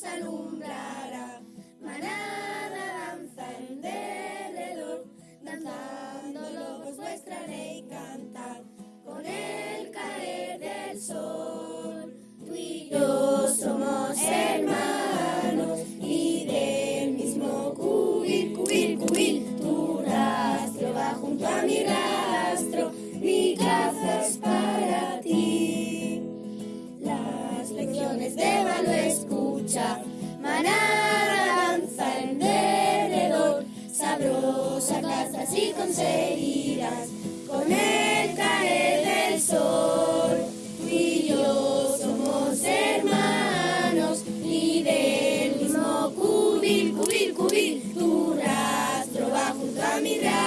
alumbrará. Manada danza en derredor, danzando locos vuestra ley cantar. Con el caer del sol, tú y yo somos hermanos y del mismo cubil, cubil, cubil. Tu rastro va junto a mi rastro, mi caza es para ti. Las lecciones de Valo escucha, manada danza en derredor, sabrosa caza si conseguirás con el caer del sol. Tú y yo somos hermanos y del mismo cubil, cubil, cubil. Tu rastro va junto a mi rastro,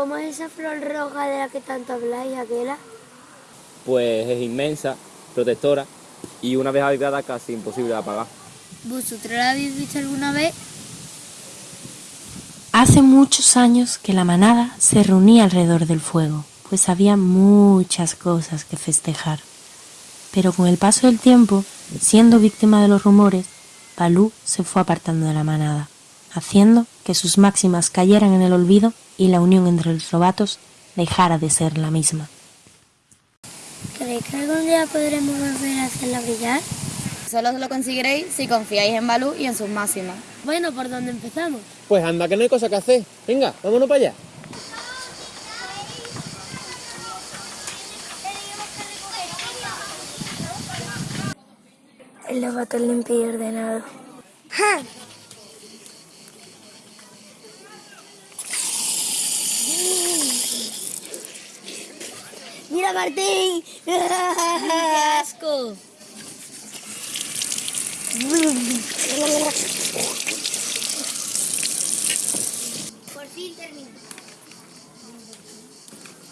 cómo es esa flor roja de la que tanto habláis, Aquela? Pues es inmensa, protectora y una vez avivada casi imposible de apagar. ¿Vosotros la habéis visto alguna vez? Hace muchos años que la manada se reunía alrededor del fuego, pues había muchas cosas que festejar. Pero con el paso del tiempo, siendo víctima de los rumores, Balú se fue apartando de la manada, haciendo que sus máximas cayeran en el olvido y la unión entre los lobatos dejara de ser la misma. ¿Creéis que algún día podremos volver a hacerla brillar? Solo lo conseguiréis si confiáis en Balú y en sus máximas. Bueno, ¿por dónde empezamos? Pues anda, que no hay cosa que hacer. Venga, vámonos para allá. El lobato limpio y ordenado. ¡Ja! ¡Mira, Martín! ¡Qué asco! Por fin termino.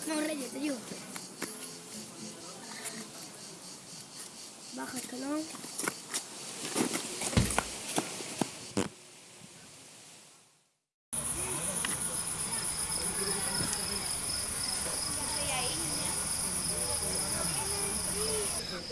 No, Rey, te ayudo. Baja el escalón.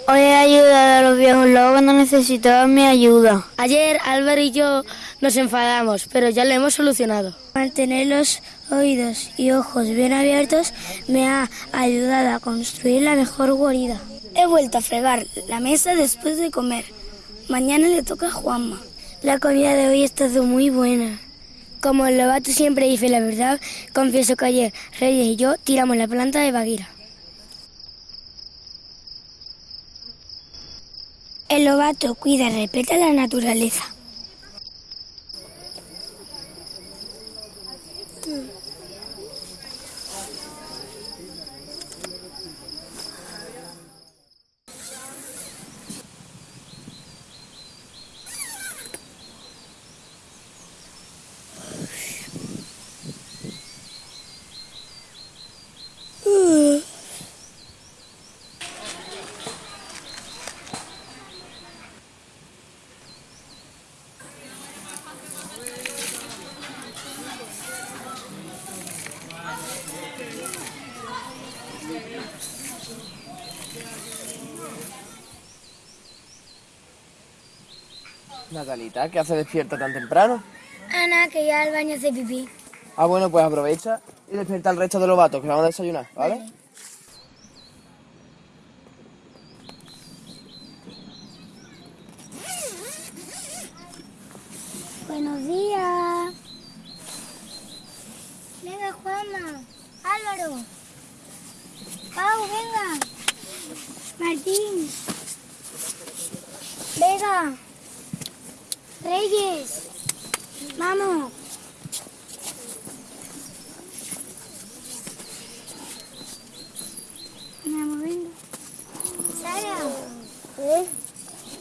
Hoy he ayudado a los viejos lobos cuando necesitaban mi ayuda. Ayer Álvaro y yo nos enfadamos, pero ya lo hemos solucionado. Mantener los oídos y ojos bien abiertos me ha ayudado a construir la mejor guarida. He vuelto a fregar la mesa después de comer. Mañana le toca a Juanma. La comida de hoy ha estado muy buena. Como el lobato siempre dice la verdad, confieso que ayer Reyes y yo tiramos la planta de Baguira. El lobato cuida y respeta la naturaleza. Natalita, ¿qué hace despierta tan temprano? Ana, que ya al baño hace pipí. Ah, bueno, pues aprovecha y despierta al resto de los vatos que vamos a desayunar, ¿vale? Buenos días. Venga, Juanma. Álvaro. Pau, venga. Martín. Venga. Reyes. Vamos. Sara. ¿Eh?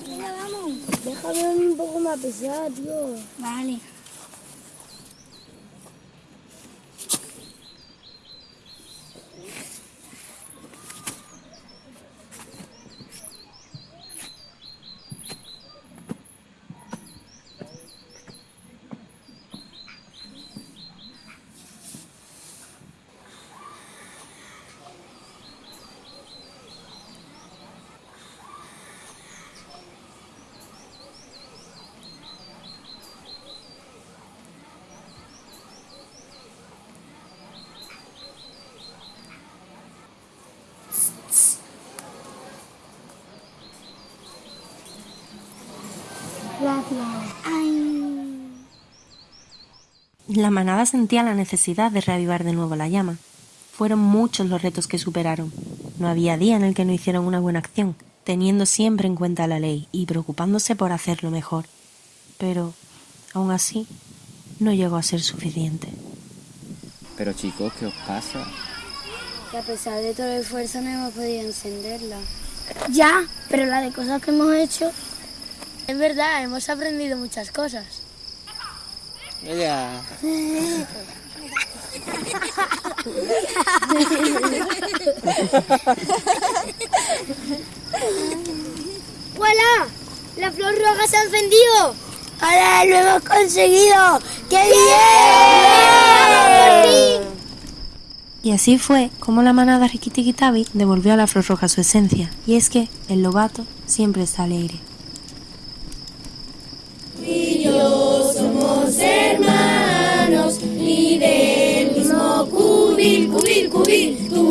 Venga, vamos. Déjame un poco más pesado, tío. Vale. La manada sentía la necesidad de reavivar de nuevo la llama. Fueron muchos los retos que superaron. No había día en el que no hicieran una buena acción, teniendo siempre en cuenta la ley y preocupándose por hacerlo mejor. Pero, aún así, no llegó a ser suficiente. Pero chicos, ¿qué os pasa? Que a pesar de todo el esfuerzo no hemos podido encenderla. Ya, pero la de cosas que hemos hecho. Es verdad, hemos aprendido muchas cosas. Ella. ¡Voilà! ¡La flor roja se ha encendido! ¡Ahora lo hemos conseguido! ¡Qué bien! Y así fue como la manada Riquitiquitabi devolvió a la flor roja su esencia, y es que el lobato siempre está alegre. Y del mismo cubil, cubil, cubil.